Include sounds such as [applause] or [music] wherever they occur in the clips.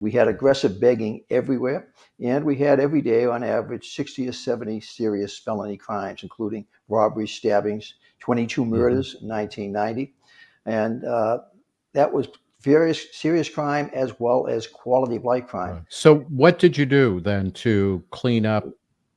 We had aggressive begging everywhere, and we had every day, on average, 60 or 70 serious felony crimes, including robberies, stabbings, 22 Mm-hmm. murders in 1990. And uh, that was various serious crime as well as quality of life crime. So, what did you do then to clean up,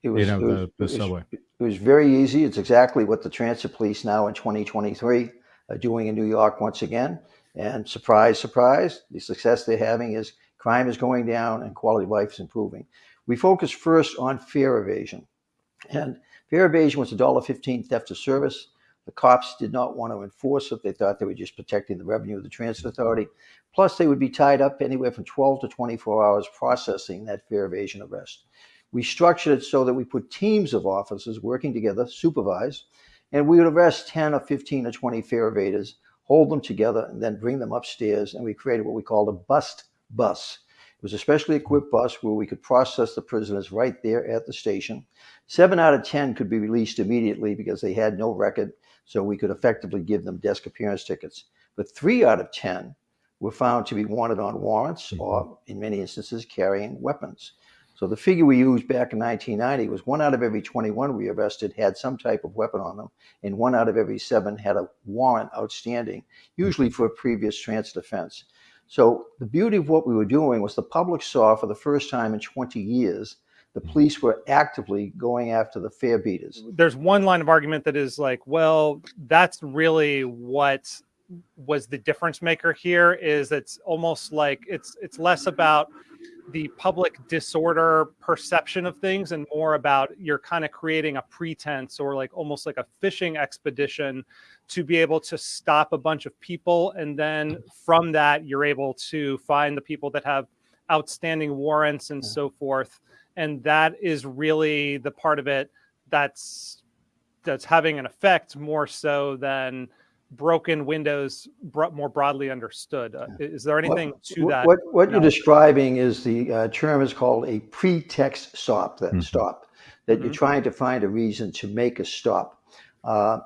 It you know, it was- the, it was- It was very easy. It's exactly what the transit police now in 2023 are doing in New York once again. And surprise, surprise, the success they're having is crime is going down and quality of life is improving. We focus first on fare evasion. And fare evasion was $1.15 theft of service. The cops did not want to enforce it. They thought they were just protecting the revenue of the transit authority. Plus, they would be tied up anywhere from 12 to 24 hours processing that fare evasion arrest. We structured it so that we put teams of officers working together, supervised, and we would arrest 10 or 15 or 20 fare evaders, hold them together, and then bring them upstairs. And we created what we called a bust bus. Was a specially equipped bus where we could process the prisoners right there at the station. Seven out of 10 could be released immediately because they had no record, so we could effectively give them desk appearance tickets. But three out of 10 were found to be wanted on warrants mm-hmm. or, in many instances, carrying weapons. So the figure we used back in 1990 was one out of every 21 we arrested had some type of weapon on them, and one out of every seven had a warrant outstanding, usually for a previous transit offense. So the beauty of what we were doing was the public saw for the first time in 20 years the mm-hmm. police were actively going after the fare beaters. there's one line of argument that is like, well, that's really what was the difference maker here is it's almost like it's it's less about the public disorder perception of things and more about you're kind of creating a pretense or like almost like a fishing expedition to be able to stop a bunch of people and then from that you're able to find the people that have outstanding warrants and Yeah. so forth and that is really the part of it that's that's having an effect more so than broken windows bro- more broadly understood uh, is there anything to What- that What, what you're describing is the uh, term is called a pretext stop. That Mhm. stop that you're Mhm. trying to find a reason to make a stop. Uh,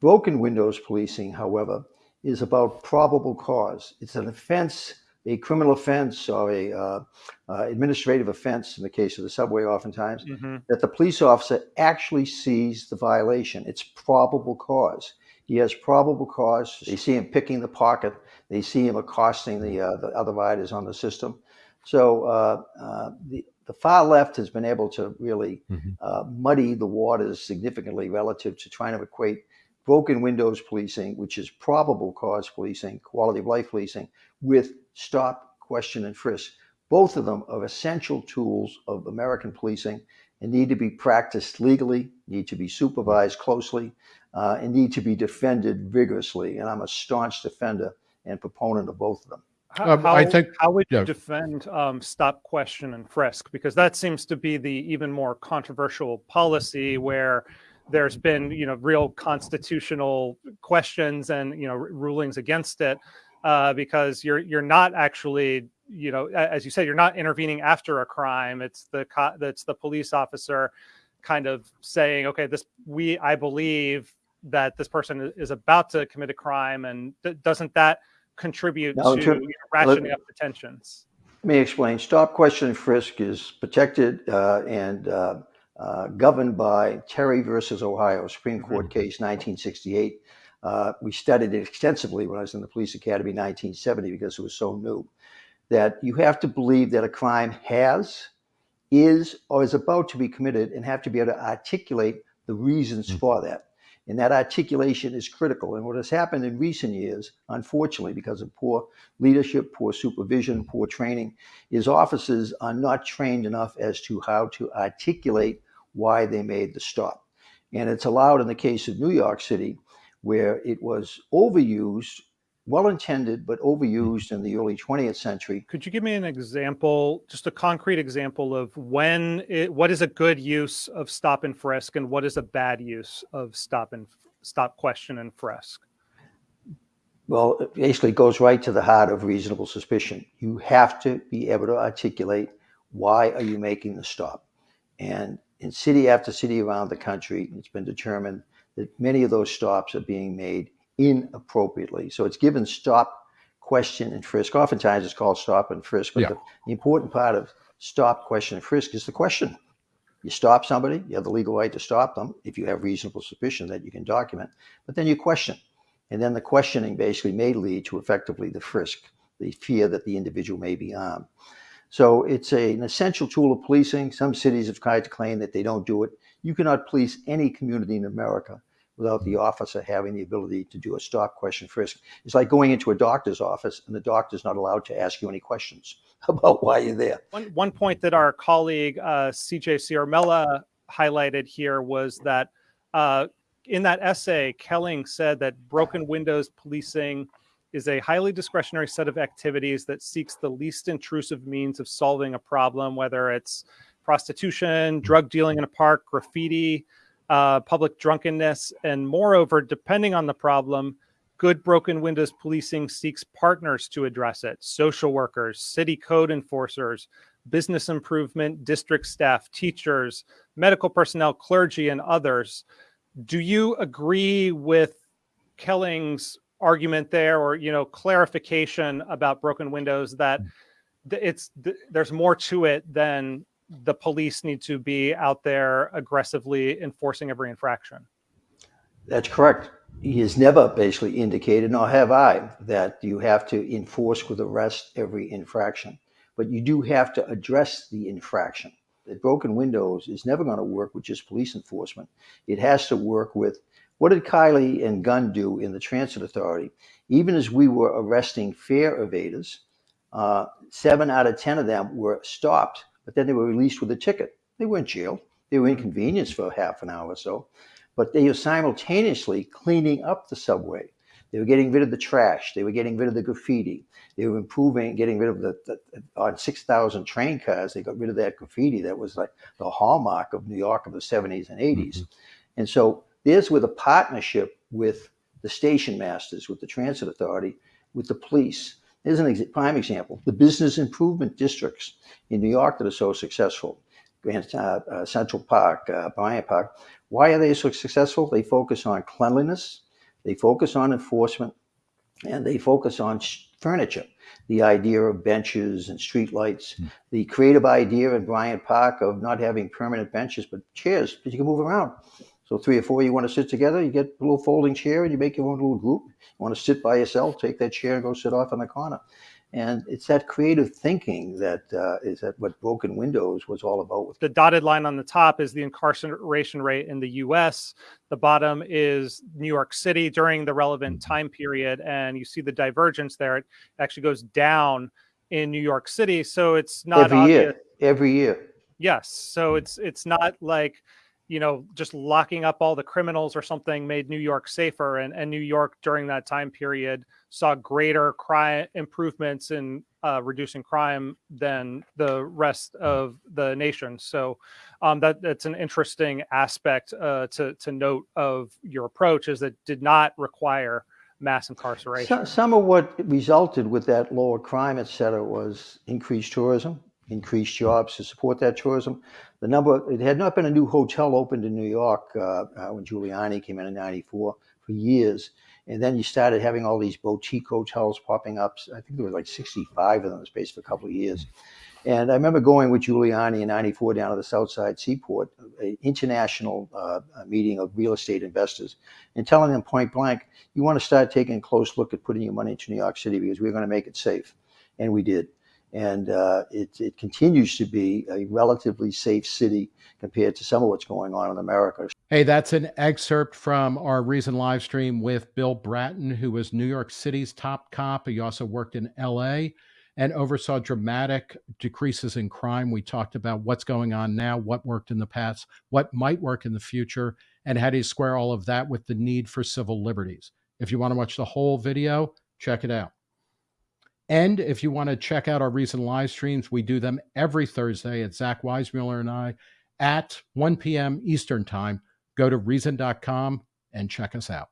broken windows policing, however, is about probable cause. It's an offense, a criminal offense, or a uh, uh, administrative offense in the case of the subway, oftentimes Mhm. that the police officer actually sees the violation. It's probable cause. He has probable cause. They see him picking the pocket. They see him accosting the, uh, the other riders on the system. So uh, uh, the, the far left has been able to really Mhm. uh, muddy the waters significantly relative to trying to equate broken windows policing, which is probable cause policing, quality of life policing, with stop, question, and frisk. Both of them are essential tools of American policing and need to be practiced legally, need to be supervised closely, uh, and need to be defended vigorously. And I'm a staunch defender and proponent of both of them. How, Um, I think- how would yeah. you defend um, stop, question, and frisk? Because that seems to be the even more controversial policy where there's been, you know, real constitutional questions and you know r- rulings against it uh, because you're you're not actually, you know, as you said, you're not intervening after a crime. It's the co- that's the police officer kind of saying, okay, this we I believe that this person is about to commit a crime, and th- doesn't that contribute No, to you know, ratcheting up the tensions? Let me explain. Stop, question, frisk is protected uh, and uh, uh, governed by Terry versus Ohio, Supreme Court case 1968. Uh, we studied it extensively when I was in the police academy in 1970 because it was so new. That you have to believe that a crime has, is, or is about to be committed and have to be able to articulate the reasons Mhm. for that. And that articulation is critical. And what has happened in recent years, unfortunately, because of poor leadership, poor supervision, poor training, is officers are not trained enough as to how to articulate why they made the stop. And it's allowed in the case of New York City, where it was overused, well intended, but hmm. overused in the early 20th century. Could you give me an example, just a concrete example of when it, what is a good use of stop and frisk, and what is a bad use of stop and stop, question, and frisk? Well, it basically goes right to the heart of reasonable suspicion. You have to be able to articulate why are you making the stop. And in city after city around the country, it's been determined that many of those stops are being made inappropriately. So it's given stop, question and frisk. Oftentimes it's called stop and frisk, but Yeah. the, the important part of stop, question, and frisk is the question. You stop somebody, you have the legal right to stop them if you have reasonable suspicion that you can document, but then you question. And then the questioning basically may lead to effectively the frisk, the fear that the individual may be armed. So it's a, an essential tool of policing. Some cities have tried to claim that they don't do it. You cannot police any community in America without the officer having the ability to do a stop, question, frisk. It's like going into a doctor's office and the doctor's not allowed to ask you any questions [laughs] about why you're there. One, one point that our colleague uh, CJ Ciaramella highlighted here was that uh, in that essay, Kelling said that broken windows policing is a highly discretionary set of activities that seeks the least intrusive means of solving a problem, whether it's prostitution, drug dealing in a park, graffiti, uh, public drunkenness, and moreover, depending on the problem, good broken windows policing seeks partners to address it social workers, city code enforcers, business improvement, district staff, teachers, medical personnel, clergy, and others. Do you agree with Kelling's argument there or you know clarification about broken windows that it's th- there's more to it than the police need to be out there aggressively enforcing every infraction That's correct. He has never basically indicated, nor have I, that you have to enforce with arrest every infraction. But you do have to address the infraction. The broken windows is never going to work with just police enforcement. It has to work with what did Kiley and Gunn do in the Transit Authority? Even as we were arresting fare evaders, uh, seven out of 10 of them were stopped, but then they were released with a ticket. They weren't jailed. They were hmm. inconvenienced for half an hour or so but they were simultaneously cleaning up the subway. They were getting rid of the trash. They were getting rid of the graffiti. They were improving, getting rid of the, the on 6,000 train cars, they got rid of that graffiti that was like the hallmark of New York of the 70s and 80s. Mm-hmm. And so there's with a partnership with the station masters, with the transit authority, with the police. Here's an ex- prime example the business improvement districts in New York that are so successful. Grand uh, uh, Central Park, uh, Bryant Park. Why are they so successful? They focus on cleanliness, they focus on enforcement, and they focus on furniture. The idea of benches and street lights, the creative idea in Bryant Park of not having permanent benches but chairs that you can move around. So three or four you want to sit together, you get a little folding chair and you make your own little group. You want to sit by yourself, take that chair and go sit off in the corner. And it's that creative thinking that uh, is that what Broken Windows was all about. With the dotted line on the top is the incarceration rate in the US. The bottom is New York City during the relevant time period. And you see the divergence there. It actually goes down in New York City. So it's not every obvious. year, every year. Yes. So it's it's not like you know just locking up all the criminals or something made New York safer. And and New York during that time period saw greater crime improvements in uh, reducing crime than the rest of the nation. So um, that that's an interesting aspect uh, to to note of your approach is that did not require mass incarceration. So, some of what resulted with that lower crime, et cetera, was increased tourism, increased jobs to support that tourism. The number, it had not been a new hotel opened in New York uh, uh, when Giuliani came in in 94 for years. And then you started having all these boutique hotels popping up. I think there was like 65 of them in the space for a couple of years. And I remember going with Giuliani in 94 down to the South Street Seaport, an international uh, meeting of real estate investors, and telling them point blank, you want to start taking a close look at putting your money into New York City because we're going to make it safe. And we did. And uh, it, it continues to be a relatively safe city compared to some of what's going on in America. Hey, that's an excerpt from our recent live stream with Bill Bratton, who was New York City's top cop. He also worked in LA and oversaw dramatic decreases in crime. We talked about what's going on now, what worked in the past, what might work in the future, and how do you square all of that with the need for civil liberties. If you want to watch the whole video, check it out. And if you want to check out our recent live streams, we do them every Thursday at Zach Weissmueller and I at 1 p.m. Eastern Time. Go to reason.com and check us out.